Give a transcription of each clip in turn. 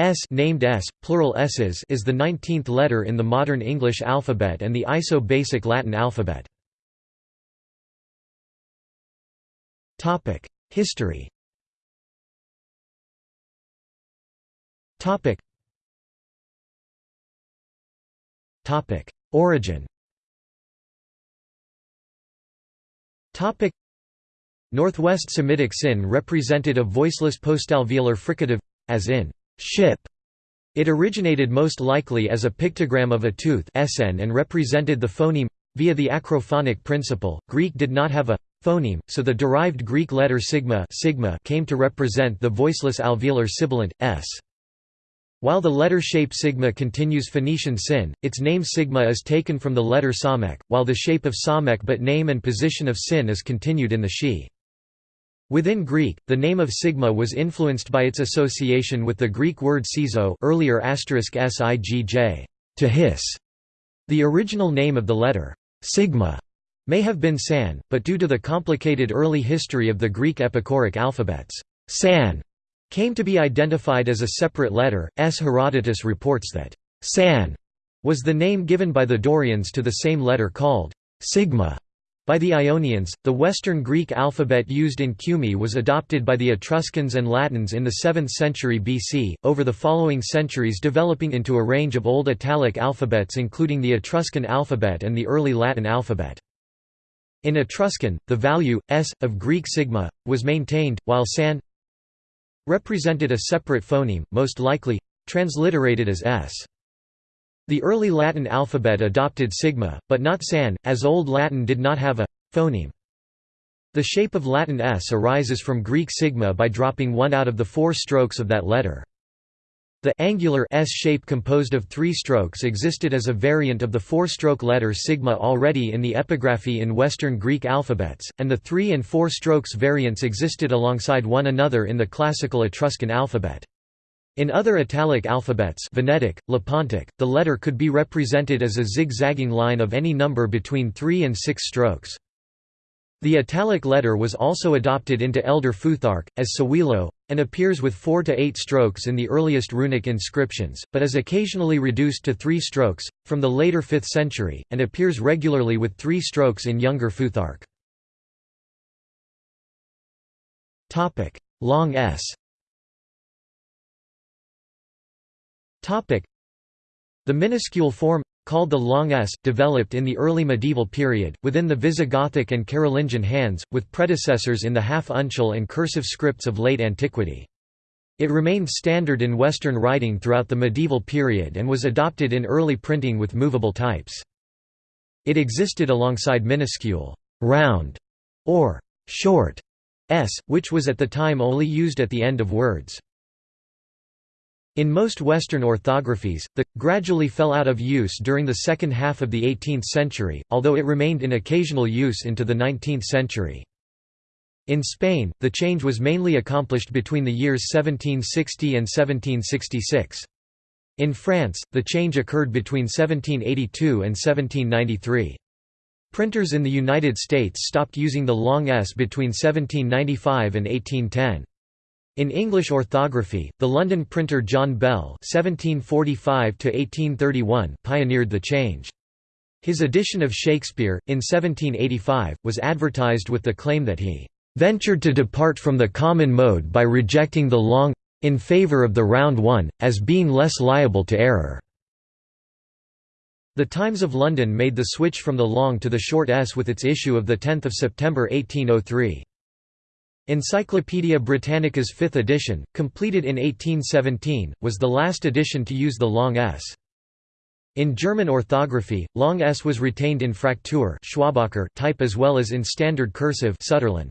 S named S, plural S's is the 19th letter in the modern English alphabet and the ISO-basic Latin alphabet. History Origin Northwest Semitic sin represented a voiceless postalveolar fricative, as in ship. It originated most likely as a pictogram of a tooth SN and represented the phoneme via the acrophonic principle. Greek did not have a phoneme, so the derived Greek letter sigma, sigma came to represent the voiceless alveolar sibilant s. While the letter shape sigma continues Phoenician sin, its name sigma is taken from the letter samek, while the shape of samek but name and position of sin is continued in the she. Within Greek, the name of sigma was influenced by its association with the Greek word sizo earlier sigj, to hiss. The original name of the letter, sigma, may have been san, but due to the complicated early history of the Greek epichoric alphabets, san came to be identified as a separate letter. S. Herodotus reports that San was the name given by the Dorians to the same letter called sigma. By the Ionians, the Western Greek alphabet used in Cumae was adopted by the Etruscans and Latins in the 7th century BC, over the following centuries developing into a range of Old Italic alphabets including the Etruscan alphabet and the early Latin alphabet. In Etruscan, the value, s, of Greek sigma, was maintained, while san represented a separate phoneme, most likely transliterated as s. The early Latin alphabet adopted sigma, but not san, as Old Latin did not have a phoneme. The shape of Latin s arises from Greek sigma by dropping one out of the four strokes of that letter. The angular S shape composed of three strokes existed as a variant of the four-stroke letter sigma already in the epigraphy in Western Greek alphabets, and the three- and four-strokes variants existed alongside one another in the classical Etruscan alphabet. In other Italic alphabets Venetic, Lepontic, the letter could be represented as a zigzagging line of any number between three and six strokes. The Italic letter was also adopted into Elder Futhark, as Sowilo, and appears with four to eight strokes in the earliest runic inscriptions, but is occasionally reduced to three strokes, from the later 5th century, and appears regularly with three strokes in younger Futhark. Long s The minuscule form called the long s, developed in the early medieval period, within the Visigothic and Carolingian hands, with predecessors in the half-uncial and cursive scripts of late antiquity. It remained standard in Western writing throughout the medieval period and was adopted in early printing with movable types. It existed alongside minuscule, round, or short s, which was at the time only used at the end of words. In most Western orthographies, the gradually fell out of use during the second half of the 18th century, although it remained in occasional use into the 19th century. In Spain, the change was mainly accomplished between the years 1760 and 1766. In France, the change occurred between 1782 and 1793. Printers in the United States stopped using the long S between 1795 and 1810. In English orthography, the London printer John Bell (1745–1831) pioneered the change. His edition of Shakespeare, in 1785, was advertised with the claim that he "ventured to depart from the common mode by rejecting the long in favour of the round one, as being less liable to error." The Times of London made the switch from the long to the short s with its issue of 10 September 1803. Encyclopædia Britannica's fifth edition, completed in 1817, was the last edition to use the long s. In German orthography, long s was retained in Fraktur type as well as in standard cursive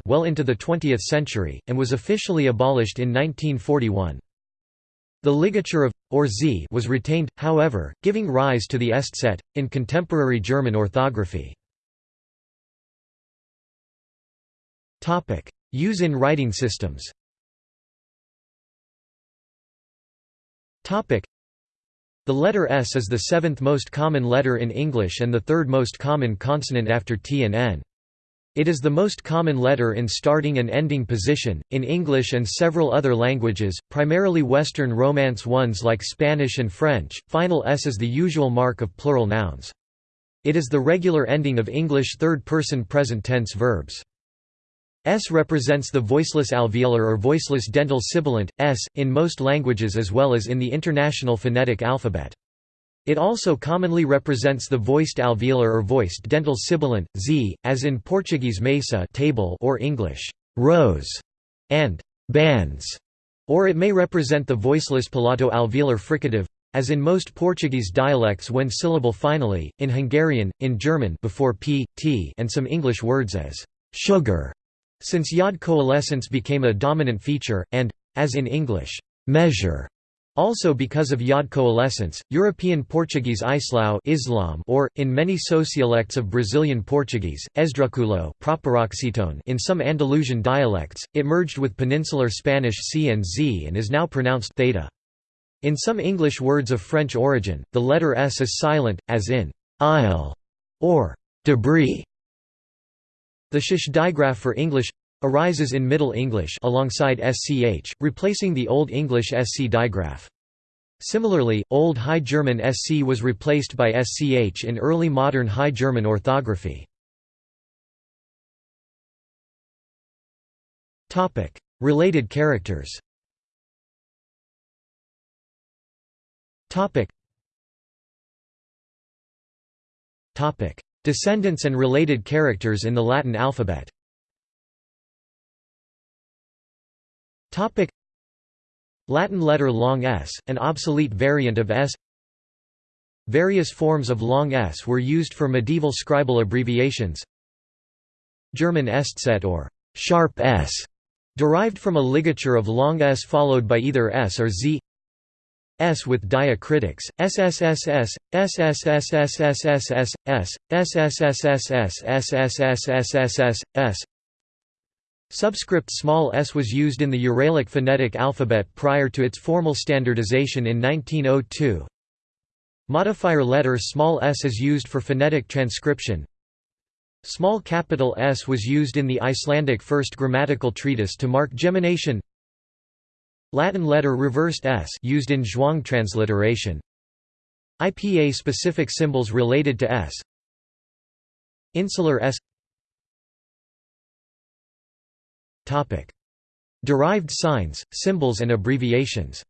well into the 20th century, and was officially abolished in 1941. The ligature of or z was retained, however, giving rise to the Eszett, in contemporary German orthography. Use in writing systems The letter S is the seventh most common letter in English and the third most common consonant after T and N. It is the most common letter in starting and ending position. In English and several other languages, primarily Western Romance ones like Spanish and French, final s is the usual mark of plural nouns. It is the regular ending of English third-person present tense verbs. S represents the voiceless alveolar or voiceless dental sibilant, S, in most languages as well as in the International Phonetic Alphabet. It also commonly represents the voiced alveolar or voiced dental sibilant, z, as in Portuguese mesa table or English rose and bands, or it may represent the voiceless palato-alveolar fricative, as in most Portuguese dialects when syllable finally, in Hungarian, in German before p, t and some English words as sugar, since yod coalescence became a dominant feature, and, as in English, measure also because of yod coalescence, European Portuguese Islão Islam or, in many sociolects of Brazilian Portuguese, Esdrúxulo in some Andalusian dialects, it merged with Peninsular Spanish C and Z and is now pronounced theta. In some English words of French origin, the letter S is silent, as in «isle» or «debris». The sh digraph for English arises in Middle English alongside sch, replacing the Old English sc digraph. Similarly, Old High German sc was replaced by sch in early modern High German orthography. Related characters Descendants and related characters in the Latin alphabet. Topic. Latin letter long s, an obsolete variant of s. Various forms of long s were used for medieval scribal abbreviations. German Eszett or sharp s, derived from a ligature of long s followed by either s or z S with diacritics, SSSS, SSSSSSS, SSSSSSSSSSS, Subscript small s was used in the Uralic phonetic alphabet prior to its formal standardization in 1902. Modifier letter small s is used for phonetic transcription. Small capital S was used in the Icelandic first grammatical treatise to mark gemination. Latin letter reversed s used in Zhuang transliteration. IPA specific symbols related to s. Insular s. Topic: Derived signs, symbols and abbreviations.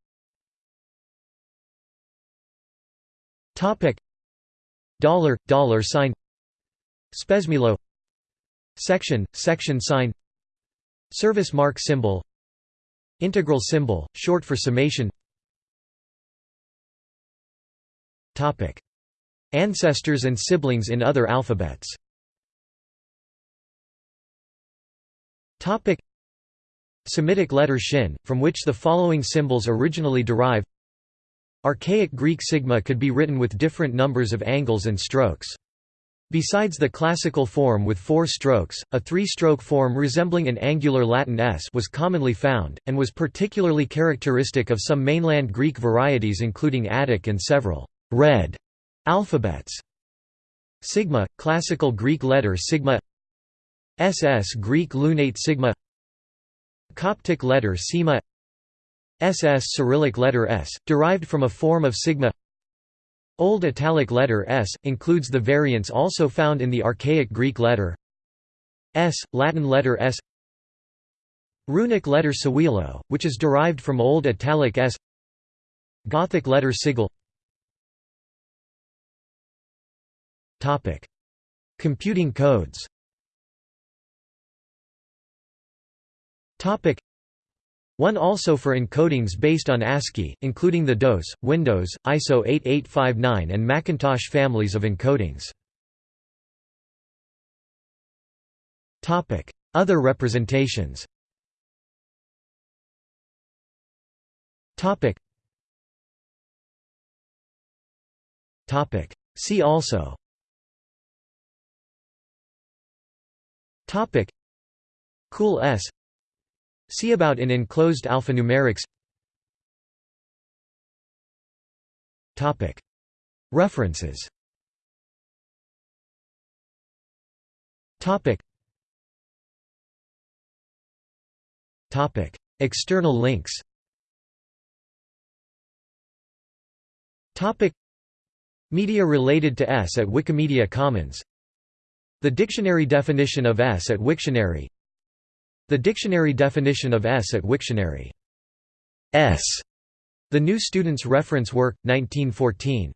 Topic: Dollar, dollar sign. Spesmilo. Section, section sign. Service mark symbol Integral symbol, short for summation. Ancestors and siblings in other alphabets. Semitic letter shin, from which the following symbols originally derive. Archaic Greek sigma could be written with different numbers of angles and strokes. Besides the classical form with four strokes, a three-stroke form resembling an angular Latin S was commonly found, and was particularly characteristic of some mainland Greek varieties including Attic and several red alphabets. Sigma, classical Greek letter sigma SS Greek lunate sigma Coptic letter sima SS Cyrillic letter S, derived from a form of sigma Old Italic letter S, includes the variants also found in the archaic Greek letter S, Latin letter S Runic letter Sowilo, which is derived from Old Italic S Gothic letter sigil. Computing codes one also for encodings based on ASCII, including the DOS, Windows, ISO 8859 and Macintosh families of encodings. Other representations. See also. Cool S See about in enclosed alphanumerics. References. External links. Media related to S at Wikimedia Commons. The dictionary definition of S at Wiktionary. The dictionary definition of S at Wiktionary S. The New Student's Reference Work, 1914